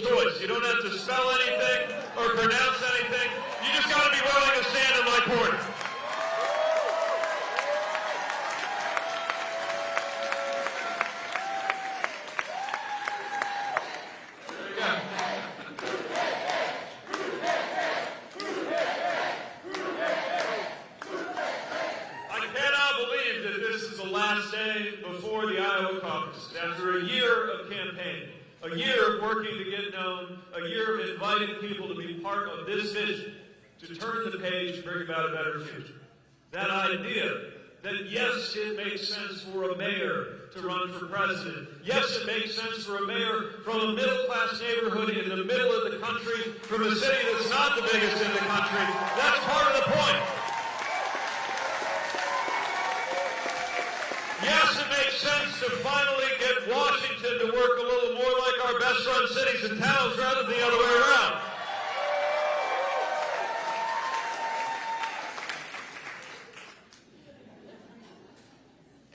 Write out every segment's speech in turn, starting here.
choice. You don't have to spell anything or pronounce anything. You just got to be willing to stand in my corner. I cannot believe that this is the last day before the Iowa caucus. After a year of campaigning, a year of working to get known, a year of inviting people to be part of this vision, to turn the page and bring about a better future. That idea that yes, it makes sense for a mayor to run for president. Yes, it makes sense for a mayor from a middle class neighborhood in the middle of the country, from a city that's not the biggest in the country. That's part of the point. Yes, it makes sense to finally get Washington to work a little more like our best run cities and towns rather than the other way around.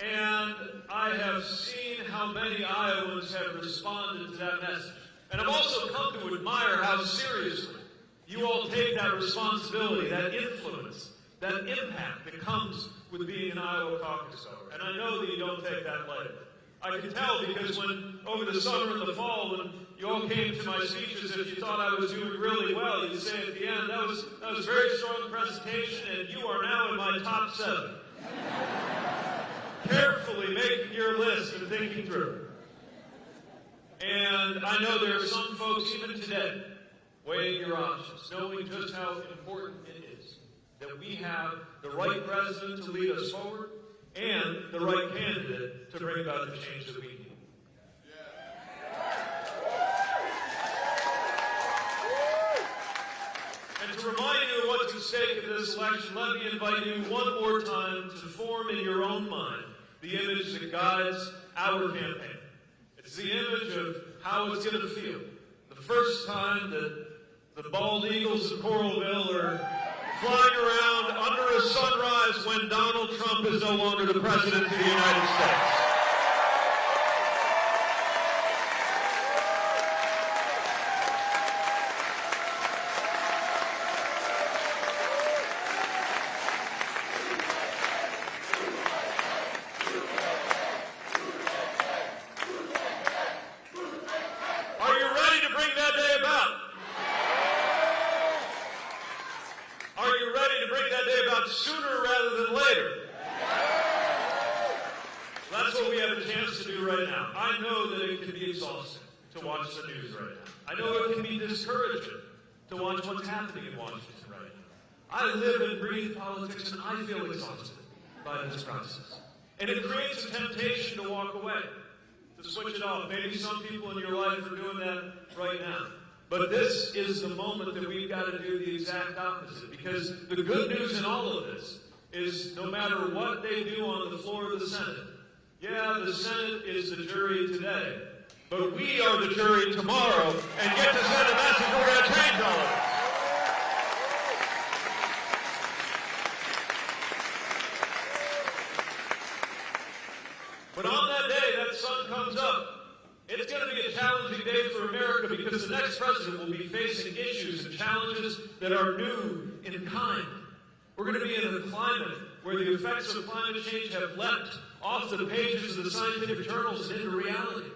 And I have seen how many Iowans have responded to that message. And I've also come to admire how seriously you all take that responsibility, that influence, that impact that comes with being an Iowa caucus goer. And I know that you don't take that lightly. I can tell because when over the summer and the fall, when you all came to my speeches, if you thought I was doing really well, you'd say at the end, that was, that was a very strong presentation, and you are now in my top seven. Carefully making your list and thinking through. And I know there are some folks, even today, weighing your options, knowing just how important it is that we have the right president to lead us forward and the right candidate to bring about the change that we need. And to remind you of what's at stake in this election, let me invite you one more time to form in your own mind the image that guides our campaign. It's the image of how it's going to feel. The first time that the bald eagles of Coralville are flying around under a sunrise when Donald Trump is no longer the president of the United States. Are you ready to bring that day about? Are you ready to bring that day about sooner rather than later? That's what we have a chance to do right now. I know that it can be exhausting to watch the news right now. I know it can be discouraging to watch what's happening in Washington right now. I live and breathe politics and I feel exhausted by this process. And it creates a temptation to walk away, to switch it off. Maybe some people in your life are doing that right now. But this is the moment that we've got to do the exact opposite. Because the good news in all of this is no matter what they do on the floor of the Senate, yeah, the Senate is the jury today. But we are the jury tomorrow and get to send a message we're going to change all of it. But on that day, that sun comes up. It's going to be a challenging day for America because the next president will be facing issues and challenges that are new in kind. We're going to be in a climate where the effects of climate change have leapt off the pages of the scientific journals and into reality.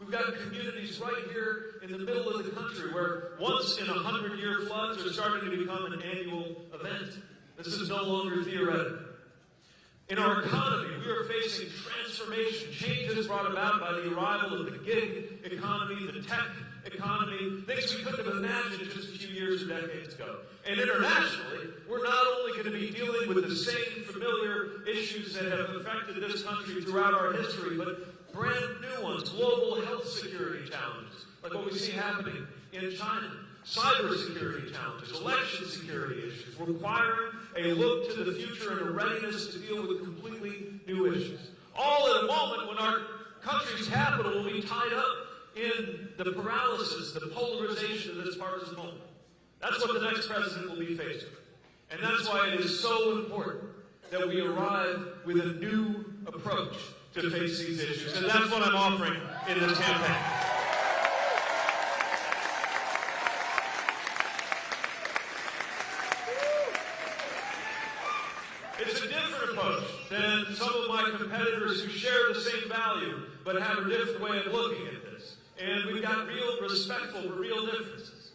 We've got communities right here in the middle of the country where once in a hundred year floods are starting to become an annual event. This is no longer theoretical. In our economy, we are facing transformation, changes brought about by the arrival of the gig economy, the tech economy, things we couldn't have imagined just a few years or decades ago. And internationally, we're not only going to be dealing with the same familiar issues that have affected this country throughout our history, but brand new ones, global health security challenges, like what we see happening in China cybersecurity challenges, election security issues, requiring a look to the future and a readiness to deal with completely new issues. All at a moment when our country's capital will be tied up in the paralysis, the polarization of this partisan moment. That's what the next president will be faced with. And that's why it is so important that we arrive with a new approach to face these issues. And that's what I'm offering in this campaign. Got competitors who share the same value but have a different way of looking at this. And we've got real respectful real differences.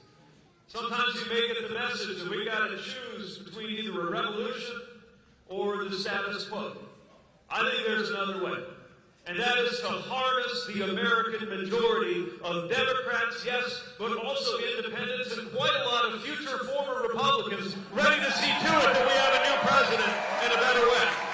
Sometimes you may get the message that we've got to choose between either a revolution or the status quo. I think there's another way. And that is to harness the American majority of Democrats, yes, but also independents and quite a lot of future former Republicans ready to see to it that we have a new president and a better way.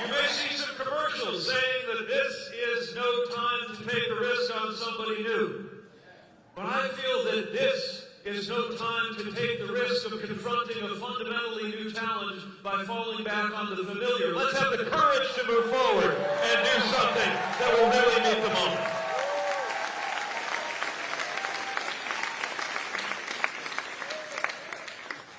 You may see some commercials saying that this is no time to take a risk on somebody new. But I feel that this is no time to take the risk of confronting a fundamentally new challenge by falling back on the familiar. Let's have the courage to move forward and do something that will really meet the moment.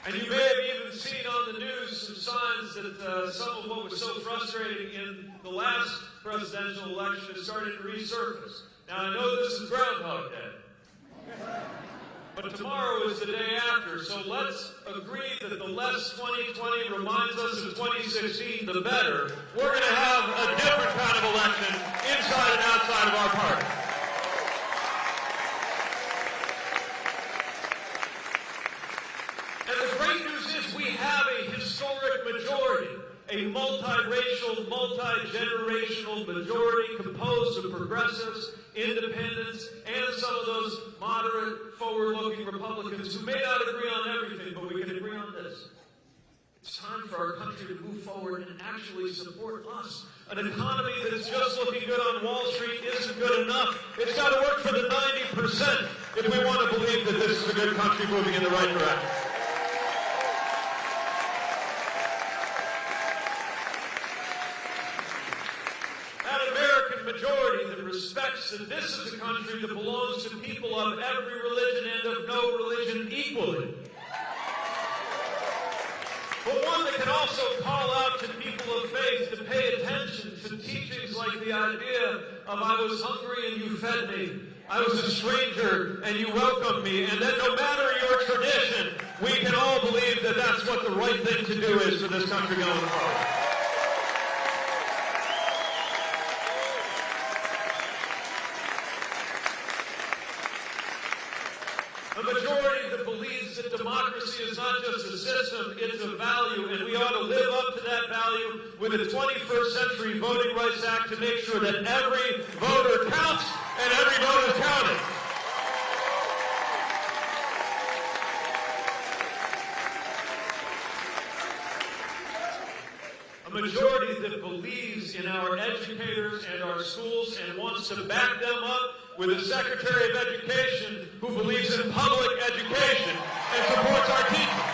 And you may have even seen on the news some signs that uh, some of what was so frustrating in the last presidential election is starting to resurface. Now, I know this is Groundhog Day. But tomorrow is the day after, so let's agree that the less 2020 reminds us of 2016, the better. We're going to have a different kind of election inside and outside of our party. And the great news is we have a historic majority, a multiracial, multi-generational majority composed of progressives, independents, and some of those moderate, forward-looking Republicans who may not agree on everything, but we can agree on this. It's time for our country to move forward and actually support us. An economy that is just looking good on Wall Street isn't good enough. It's got to work for the 90% if we want to believe that this is a good country moving in the right direction. That American majority that that this is a country that belongs to people of every religion and of no religion equally. But one that can also call out to people of faith to pay attention to teachings like the idea of I was hungry and you fed me. I was a stranger and you welcomed me. And that no matter your tradition, we can all believe that that's what the right thing to do is for this country going forward. A majority that believes that democracy is not just a system, it's a value, and we ought to live up to that value with the 21st Century Voting Rights Act to make sure that every voter counts and every vote is counted. A majority that believes in our educators and our schools and wants to back them up with a Secretary of Education who believes in public education and supports our teachers.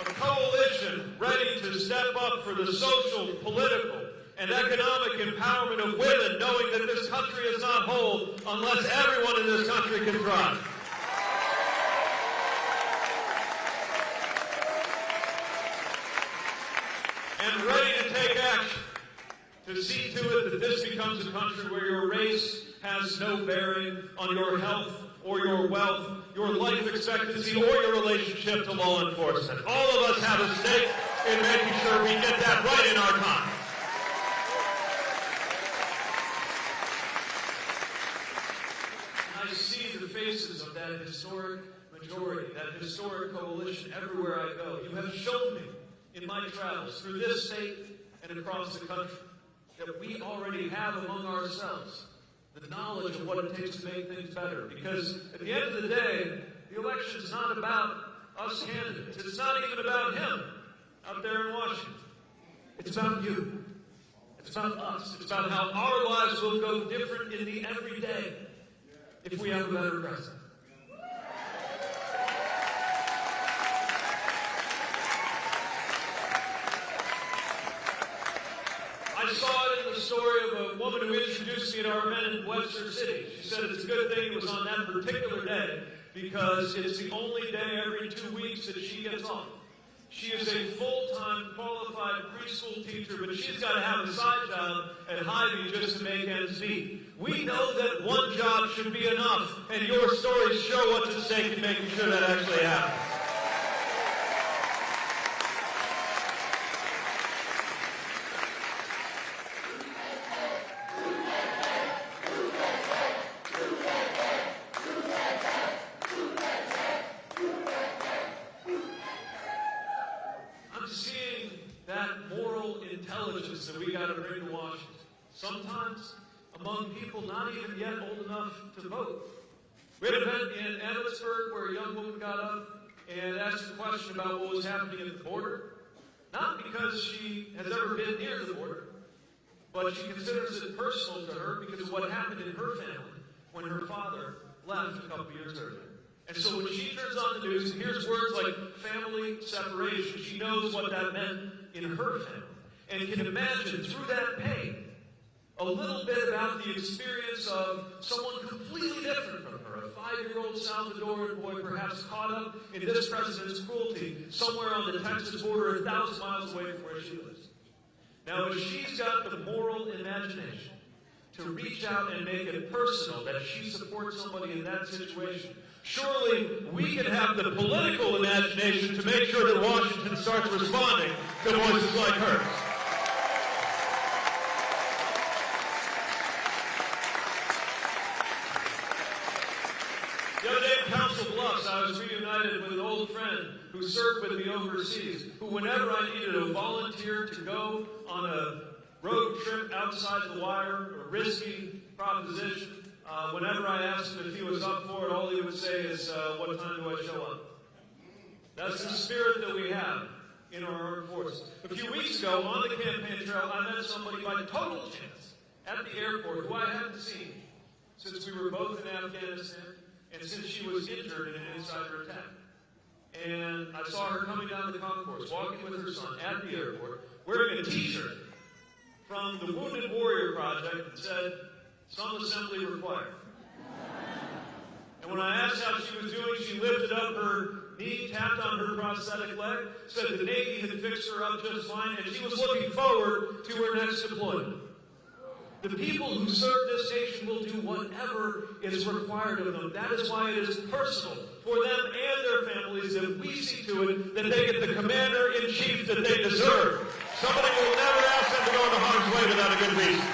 A coalition ready to step up the social, political, and economic empowerment of women, knowing that this country is not whole unless everyone in this country can thrive. and ready to take action to see to it that this becomes a country where your race has no bearing on your health or your wealth, your life expectancy, or your relationship to law enforcement. All of us have a stake in making sure we get that right in our time. I see the faces of that historic majority, that historic coalition everywhere I go. You have shown me in my travels through this state and across the country that we already have among ourselves the knowledge of what it takes to make things better. Because at the end of the day, the election is not about us candidates. It's not even about him out there in Washington. It's about you. It's about us. It's about how our lives will go different in the everyday if we have a better president. I saw it in the story of a woman who introduced me to our men in Webster City. She said it's a good thing it was on that particular day because it's the only day every two weeks that she gets off. She is a full-time qualified preschool teacher, but she's got to have a side job at Hy-Vee just to make ends meet. We know that one job should be enough, and your stories show what's at stake in making sure that actually happens. I'm seeing that moral intelligence that we got to bring to Washington. Sometimes among people not even yet old enough to vote. We had an event in Emmetsburg where a young woman got up and asked a question about what was happening at the border. Not because she has ever been near the border, but she considers it personal to her because of what happened in her family when her father left a couple years earlier. And so when she turns on the news and hears words like family separation, she knows what that meant in her family and can imagine through that pain a little bit about the experience of someone completely different from five-year-old Salvadoran boy perhaps caught up in this president's cruelty somewhere on the Texas border a thousand miles away from where she lives. Now, if she's got the moral imagination to reach out and make it personal that she supports somebody in that situation, surely we can have the political imagination to make sure that Washington starts responding to voices like hers. The other day in Council Bluffs, I was reunited with an old friend served with me overseas, who whenever I needed a volunteer to go on a road trip outside the wire, a risky proposition, uh, whenever I asked him if he was up for it, all he would say is, uh, what time do I show up? That's the spirit that we have in our armed forces. A few weeks ago, on the campaign trail, I met somebody by total chance at the airport who I hadn't seen since we were both in Afghanistan and since she was injured in an insider attack. And I saw her coming down the concourse, walking with her son at the airport, wearing a t-shirt from the Wounded Warrior Project that said, some assembly required. And when I asked how she was doing, she lifted up her knee, tapped on her prosthetic leg, said the Navy had fixed her up just fine, and she was looking forward to her next deployment. The people who serve this nation will do whatever is required of them. That is why it is personal for them and their families that we see to it that they get the commander in chief that they deserve. Somebody will never ask them to go into harm's way without a good reason.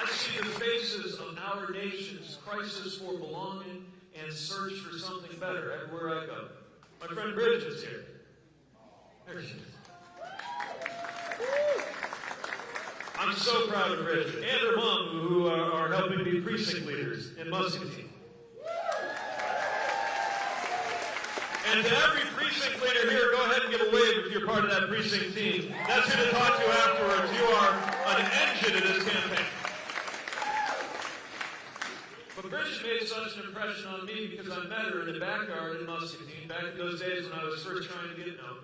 I see the faces of our nation's crisis for and search for something better everywhere I go. My friend Bridget is here. There she is. I'm so proud of Bridget and her mom, who are, are helping be precinct leaders in Muscatine. And to every precinct leader here, go ahead and give a wave if you're part of that precinct team. That's who to talk to afterwards. You are an engine in this campaign. Bridget made such an impression on me because I met her in the backyard in Muscatine back in those days when I was first trying to get known.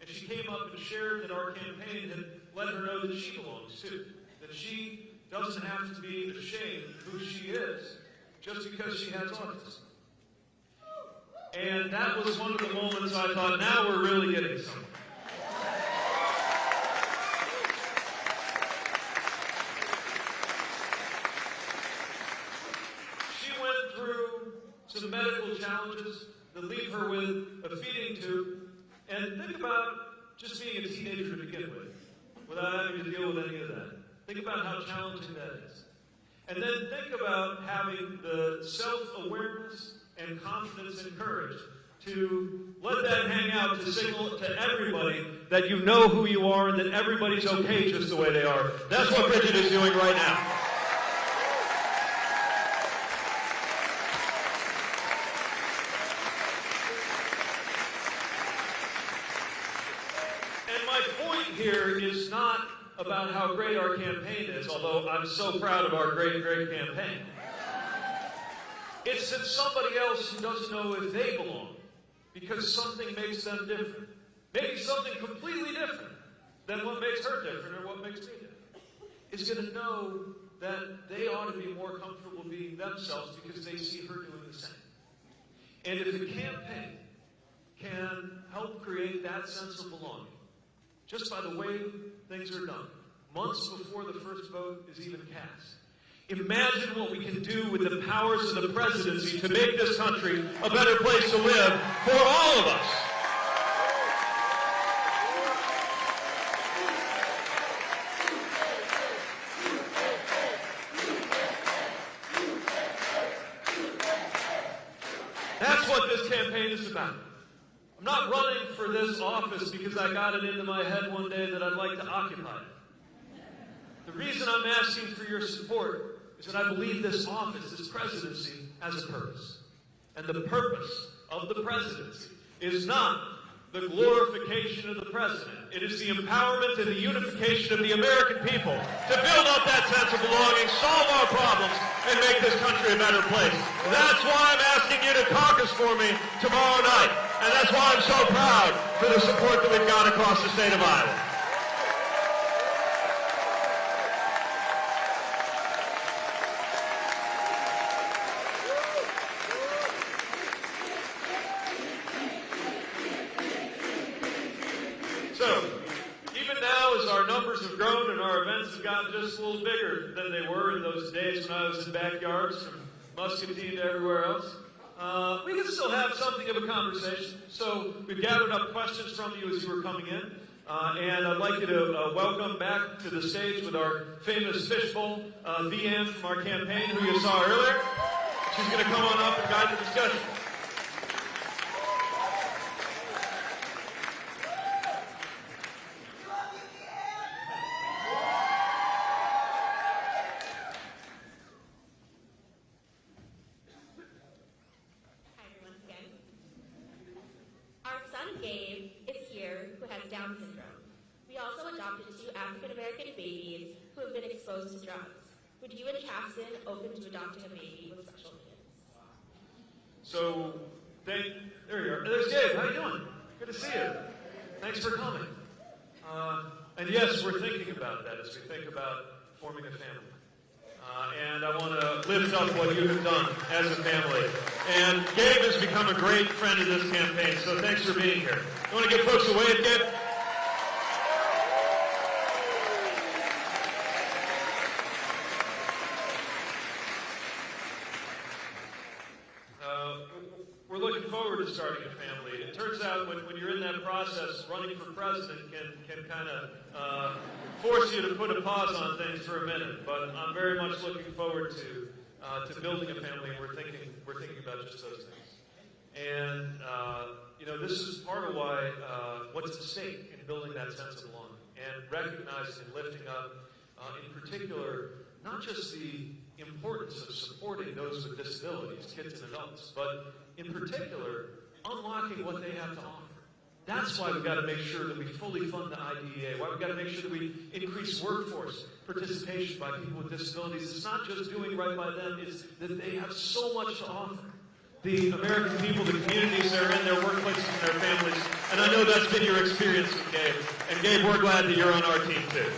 And she came up and shared that our campaign had let her know that she belongs too. That she doesn't have to be ashamed of who she is just because she has autism. And that was one of the moments I thought, now we're really getting somewhere. She went through some medical challenges that leave her with a feeding tube. And think about just being a teenager to begin with, without having to deal with any of that. Think about how challenging that is. And then think about having the self-awareness and confidence and courage to let that hang out to signal to everybody that you know who you are and that everybody's okay just the way they are. That's what Bridget is doing right now. And my point here is not about how great our campaign is, although I'm so proud of our great, great campaign. It's that somebody else who doesn't know if they belong because something makes them different. Maybe something completely different than what makes her different or what makes me different. Is going to know that they ought to be more comfortable being themselves because they see her doing the same. And if the campaign can help create that sense of belonging, just by the way things are done, months before the first vote is even cast. Imagine what we can do with the powers of the presidency to make this country a better place to live for all of us. That's what this campaign is about. I'm not running for this office because I got it into my head one day that I'd like to occupy it. The reason I'm asking for your support is that I believe this office, this presidency, has a purpose. And the purpose of the presidency is not the glorification of the president. It is the empowerment and the unification of the American people to build up that sense of belonging, solve our problems, and make this country a better place. That's why I'm asking you to caucus for me tomorrow night. And that's why I'm so proud for the support that we've got across the state of Iowa. Have gotten just a little bigger than they were in those days when I was in backyards from Muscatine to everywhere else, uh, we can still have something of a conversation. So, we've gathered up questions from you as you were coming in. Uh, and I'd like you to uh, welcome back to the stage with our famous fishbowl, uh, VN from our campaign, who you saw earlier. She's going to come on up and guide the discussion. Hi everyone again. Our son Gabe is here who has Down syndrome. We also adopted two African American babies who have been exposed to drugs. Would you and Chasten open to adopting a baby with special needs? So, thank, there you are. There's Gabe. How you doing? Good to see you. Thanks for coming. Uh, and yes, we're thinking about that as we think about forming a family. Uh, and I want to lift up what you have done as a family. And Gabe has become a great friend of this campaign, so thanks for being here. You want to give folks a wave, Gabe? Uh, we're looking forward to starting a family. It turns out when, when you're in that process, running for president can, can kind of uh, force you to put a pause on things for a minute. But I'm very much looking forward to uh, to building a family. and We're thinking we're thinking about just those things. And uh, you know, this is part of why uh, what's at stake in building that sense of belonging and recognizing and lifting up, uh, in particular, not just the importance of supporting those with disabilities, kids and adults, but in particular, unlocking what they have to offer. That's why we've got to make sure that we fully fund the IDEA. Why we've got to make sure that we increase workforce participation by people with disabilities. It's not just doing right by them, it's that they have so much to offer. The American people, the communities they're in, their workplaces and their families. And I know that's been your experience with Gabe. And Gabe, we're glad that you're on our team too.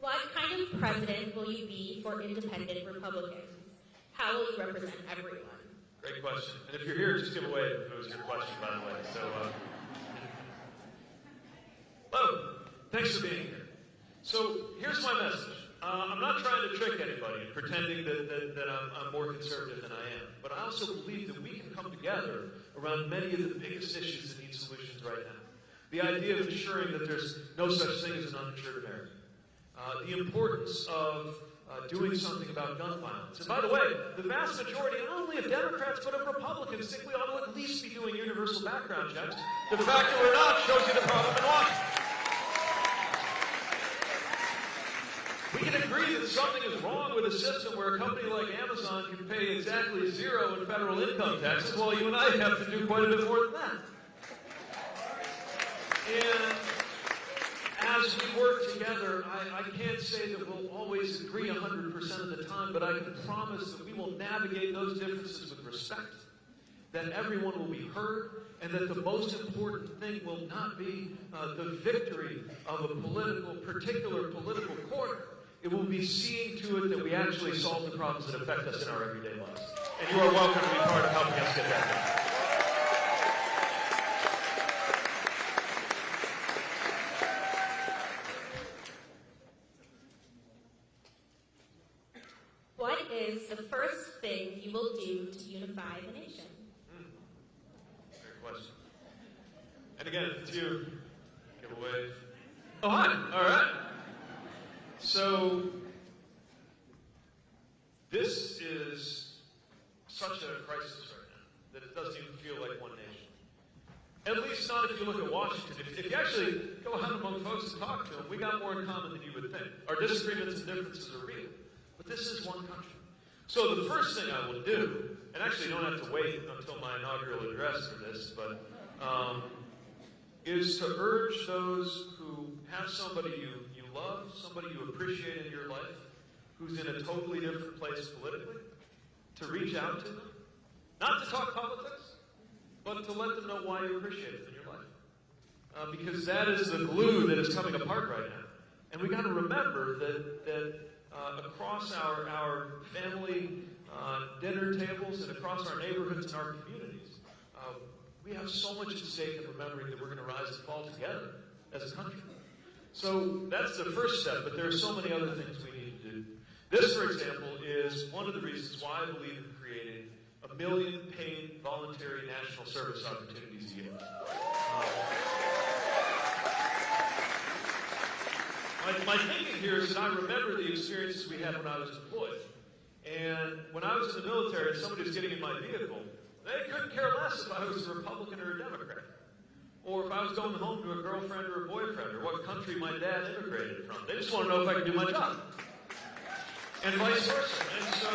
What kind of president will you be for independent Republicans? How will you represent everyone? Great question. And if you're here, just give away if it was your question, by the way. So, uh, hello. Thanks for being here. So, here's my message. Uh, I'm not trying to trick anybody, pretending that, that, that I'm, I'm more conservative than I am. But I also believe that we can come together around many of the biggest issues that need solutions right now. The idea of ensuring that there's no such thing as an uninsured American. Uh, the importance of uh, doing something about gun violence. And by the way, the vast majority, not only of Democrats, but of Republicans, think we ought to at least be doing universal background checks. The fact that we're not shows you the problem in Washington. We can agree that something is wrong with a system where a company like Amazon can pay exactly zero in federal income taxes, while you and I have to do quite a bit more than that. And as we work together, I, I can't say that we'll always agree 100% of the time, but I can promise that we will navigate those differences with respect that everyone will be heard, and that the most important thing will not be uh, the victory of a political, particular political corner. It will be seeing to it that we actually solve the problems that affect us in our everyday lives. And you are welcome to be part of helping us get that done. What is the first thing you will do to unify the nation? Mm. Great question. And again, if it's you, give a wave. Oh, hi. All right. So, this is such a crisis right now that it doesn't even feel like one nation. At least not if you look at Washington. If, if you actually go out among folks and talk to them, we got more in common than you would think. Our disagreements and differences are real. But this is one country. So the first thing I will do, and actually don't have to wait until my inaugural address for this, but um, is to urge those who have somebody you, you love, somebody you appreciate in your life, who's in a totally different place politically, to reach out to them. Not to talk politics, but to let them know why you appreciate them in your life. Uh, because that is the glue that is coming apart right now. And we got to remember that, that across our, our family uh, dinner tables and across our neighborhoods and our communities, uh, we have so much at stake in remembering that we're going to rise and fall together as a country. So that's the first step, but there are so many other things we need to do. This, for example, is one of the reasons why I believe in creating a million paid voluntary national service opportunities a year. Um, my, my thinking here is that I remember the experiences we had when I was deployed. And when I was in the military somebody was getting in my vehicle, they couldn't care less if I was a Republican or a Democrat. Or if I was going home to a girlfriend or a boyfriend, or what country my dad immigrated from. They just want to know if I can do my job. And vice versa. And so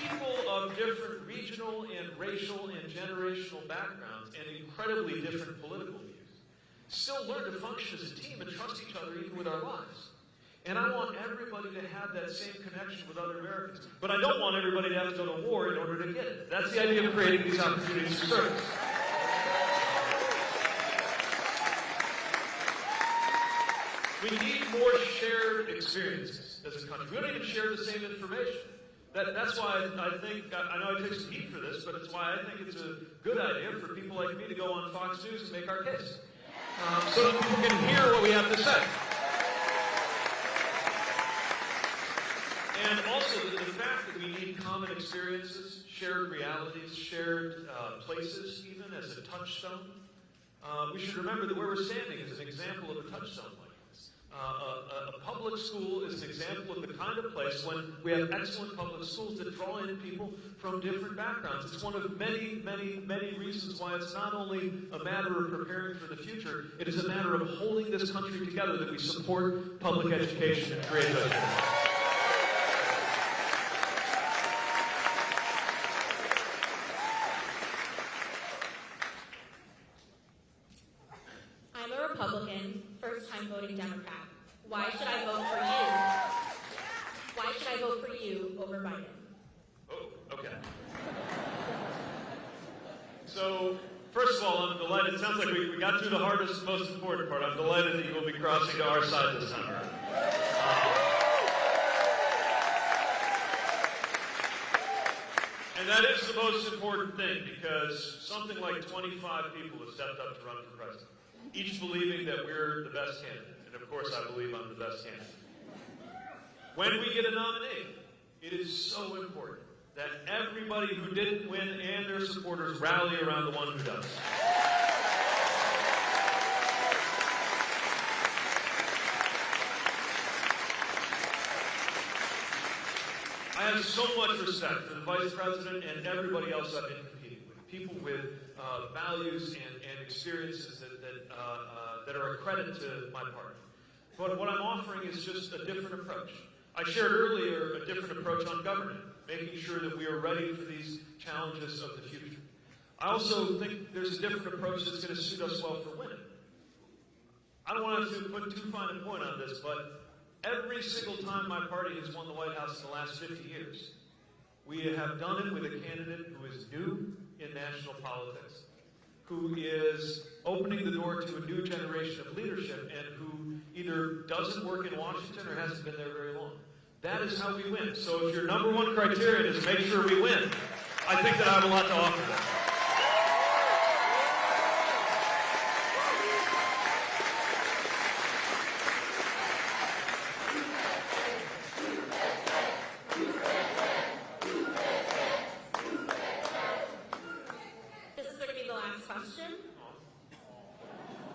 people of different regional and racial and generational backgrounds and incredibly different political views still learn to function as a team and trust each other even with our lives. And I want everybody to have that same connection with other Americans. But I don't want everybody to have to go to war in order to get it. That's the idea of creating these opportunities for service. We need more shared experiences as a country. We don't even share the same information. That, that's why I, think, I, I know I take some heat for this, but it's why I think it's a good idea for people like me to go on Fox News and make our case. Um, so that people can hear what we have to say. And also the, the fact that we need common experiences, shared realities, shared uh, places, even as a touchstone. Uh, we should remember that where we're standing is an example of a touchstone. Uh, a, a public school is an example of the kind of place when we have excellent public schools that draw in people from different backgrounds. It's one of many, many, many reasons why it's not only a matter of preparing for the future, it is a matter of holding this country together that we support public education and create those. I'm a Republican, first time voting Democrat. Why should I vote for you? Why should I vote for you over Biden? Oh, okay. So, first of all, I'm delighted. It sounds like we, we got through the hardest, most important part. I'm delighted that you will be crossing to our side this around. Uh, and that is the most important thing because something like 25 people have stepped up to run for president, each believing that we're the best candidate. And of course, I believe I'm the best candidate. When we get a nominee, it is so important that everybody who didn't win and their supporters rally around the one who does. I have so much respect for the vice president and everybody else I've. People with uh, values and, and experiences that, that, uh, uh, that are a credit to my party. But what I'm offering is just a different approach. I shared earlier a different approach on government, making sure that we are ready for these challenges of the future. I also think there's a different approach that's going to suit us well for winning. I don't want to put too fine a point on this, but every single time my party has won the White House in the last 50 years, we have done it with a candidate who is new, in national politics, who is opening the door to a new generation of leadership and who either doesn't work in Washington or hasn't been there very long. That is how we win. So if your number one criterion is make sure we win, I think that I have a lot to offer them. This is going to be the last question.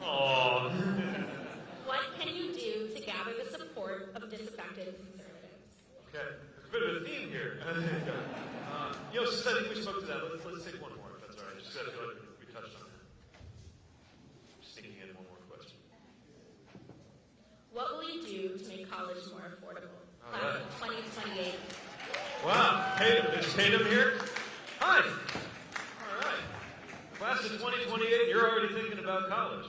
Aww. What can you do to gather the support conservatives? Okay, there's a bit of a theme here. uh, you know, since I think we spoke to that, let's, let's take one more, if that's all right. Just 'cause I feel like we touched on that. Just thinking in one more question. What will you do to make college more affordable? All Class right. of 2028. Wow, Tatum, is Tatum here? Hi. All right. Class of 2028, you're already thinking about college.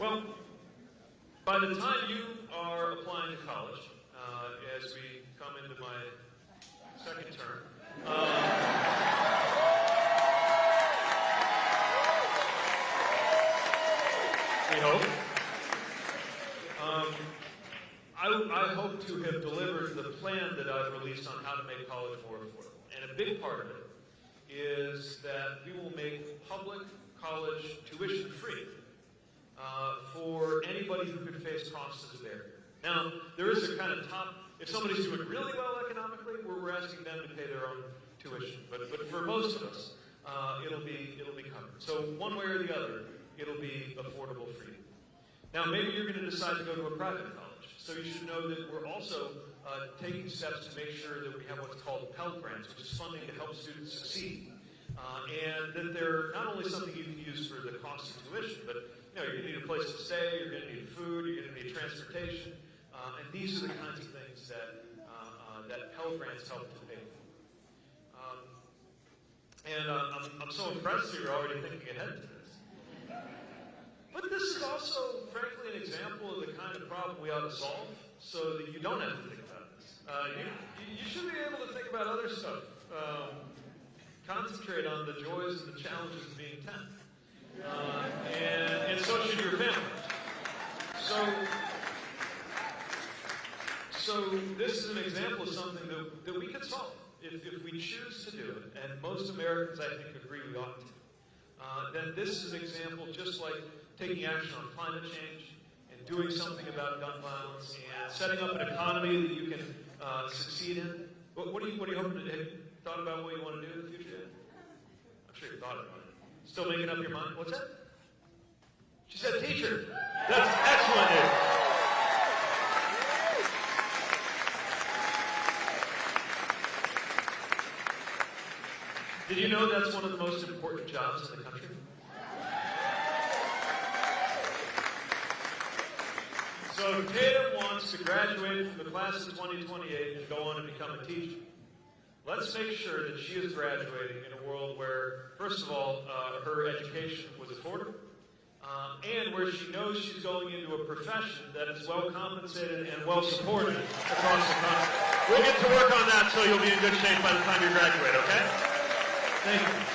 Well, by the time you are applying to college, uh, as we come into my second term, we hope. Um, I, I hope to have delivered the plan that I've released on how to make college more affordable. And a big part of it is that we will make public college tuition free uh, for anybody who could face costs as a barrier. Now, there is a kind of top, if somebody's doing really well economically, we're, we're asking them to pay their own tuition. But, but for most of us, uh, it'll, be, it'll be covered. So one way or the other, it'll be affordable for you. Now, maybe you're going to decide to go to a private college. So you should know that we're also uh, taking steps to make sure that we have what's called Pell Grants, which is funding to help students succeed. Uh, and that they're not only something you can use for the cost of tuition, but you know, you're going to need a place to stay, you're going to need food, you're going to need transportation. Uh, and these are the kinds of things that, uh, uh, that Pell Grants help to pay for. Um, and uh, I'm, I'm so impressed that you're already thinking ahead to this. But this is also, frankly, an example of the kind of problem we ought to solve so that you don't have to think about this. Uh, you, you should be able to think about other stuff. Um, concentrate on the joys and the challenges of being 10. Uh, and, and so should your family. So, so this is an example of something that, that we could solve if, if we choose to do it. And most Americans, I think, agree we ought to uh, then this is an example just like taking action on climate change and doing something about gun violence and setting up an economy that you can uh, succeed in. What, what, do you, what are you hoping to, have you thought about what you want to do in the future? I'm sure you thought about it. Still making up your mind? What's that? She said teacher. That's excellent news. Did you know that's one of the most important jobs in the country? So Tatum wants to graduate from the class of 2028 and go on and become a teacher, let's make sure that she is graduating in a world where, first of all, uh, her education was affordable, uh, and where she knows she's going into a profession that is well compensated and well supported across the country. We'll get to work on that so you'll be in good shape by the time you graduate, okay? Thank you.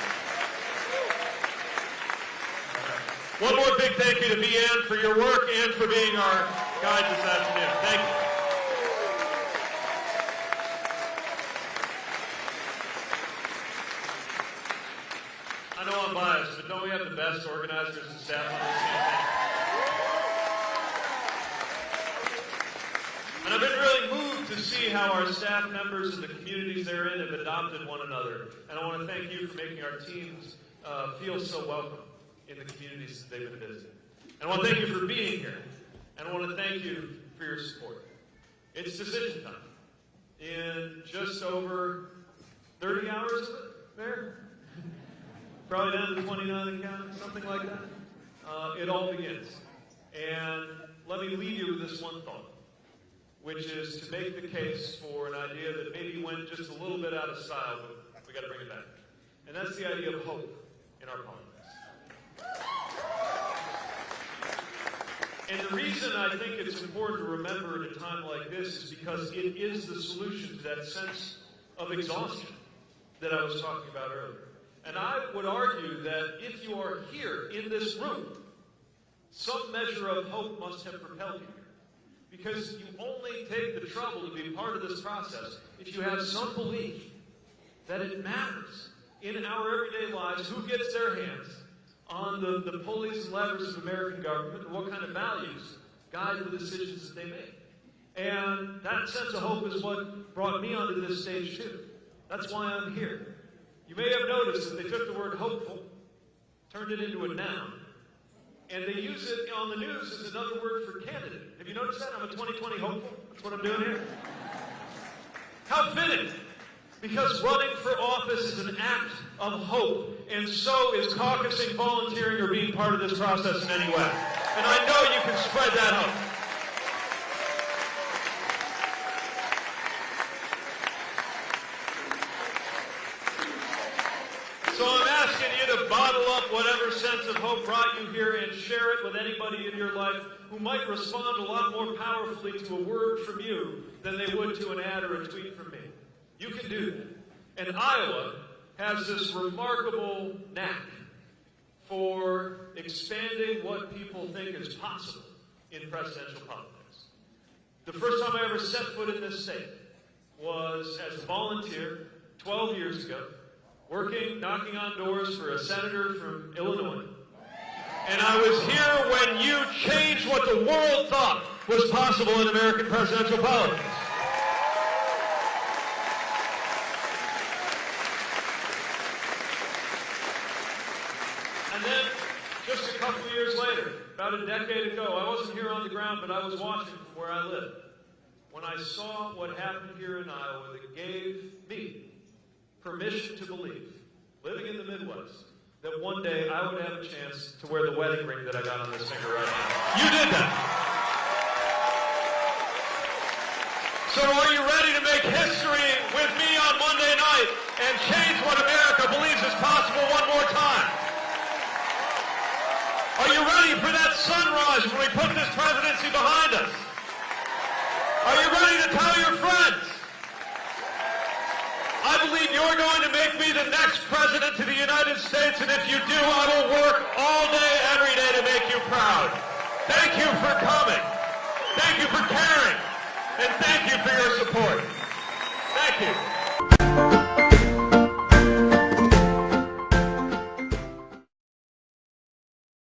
One more big thank you to Vianne for your work and for being our guide this afternoon. Thank you. I know I'm biased, but don't we have the best organizers and staff on this campaign? And I've been really moved to how our staff members and the communities they're in have adopted one another. And I want to thank you for making our teams uh, feel so welcome in the communities that they've been visiting. And I want to thank you for being here. And I want to thank you for your support. It's decision time. In just over 30 hours there, probably down to 29 and counting, something like that. Uh, it all begins. And let me leave you with this one thought which is to make the case for an idea that maybe went just a little bit out of style, but we got to bring it back. And that's the idea of hope in our politics. And the reason I think it's important to remember at a time like this is because it is the solution to that sense of exhaustion that I was talking about earlier. And I would argue that if you are here in this room, some measure of hope must have propelled you. Because you only take the trouble to be part of this process if you have some belief that it matters in our everyday lives who gets their hands on the, the pulleys and levers of American government and what kind of values guide the decisions that they make. And that sense of hope is what brought me onto this stage, too. That's why I'm here. You may have noticed that they took the word hopeful, turned it into a noun, and they use it on the news as another word for candidate. Have you noticed that? I'm a 2020 hopeful. That's what I'm doing here. How fitting! Because running for office is an act of hope, and so is caucusing, volunteering, or being part of this process in any way. And I know you can spread that hope. So I'm asking you to bottle up whatever sense of hope brought you here and share it with anybody in your life who might respond a lot more powerfully to a word from you than they would to an ad or a tweet from me. You can do that. And Iowa has this remarkable knack for expanding what people think is possible in presidential politics. The first time I ever set foot in this state was as a volunteer 12 years ago working, knocking on doors for a senator from Illinois. And I was here when you changed what the world thought was possible in American presidential politics. And then, just a couple of years later, about a decade ago, I wasn't here on the ground, but I was watching from where I live. When I saw what happened here in Iowa that gave me permission to believe, living in the Midwest, that one day I would have a chance to wear the wedding ring that I got on this finger right now. You did that. So are you ready to make history with me on Monday night and change what America believes is possible one more time? Are you ready for that sunrise when we put this presidency behind us? Are you ready to tell your friends? I believe you're going to make me the next president of the United States, and if you do, I will work all day, every day to make you proud. Thank you for coming. Thank you for caring. And thank you for your support. Thank you.